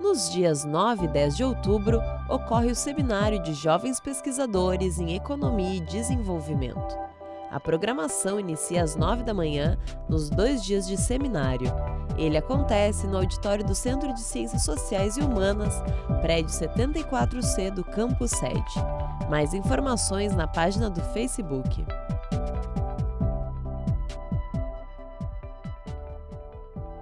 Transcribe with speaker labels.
Speaker 1: Nos dias 9 e 10 de outubro, ocorre o Seminário de Jovens Pesquisadores em Economia e Desenvolvimento. A programação inicia às 9 da manhã, nos dois dias de seminário. Ele acontece no auditório do Centro de Ciências Sociais e Humanas, prédio 74C do Campus Sede. Mais informações na página do Facebook.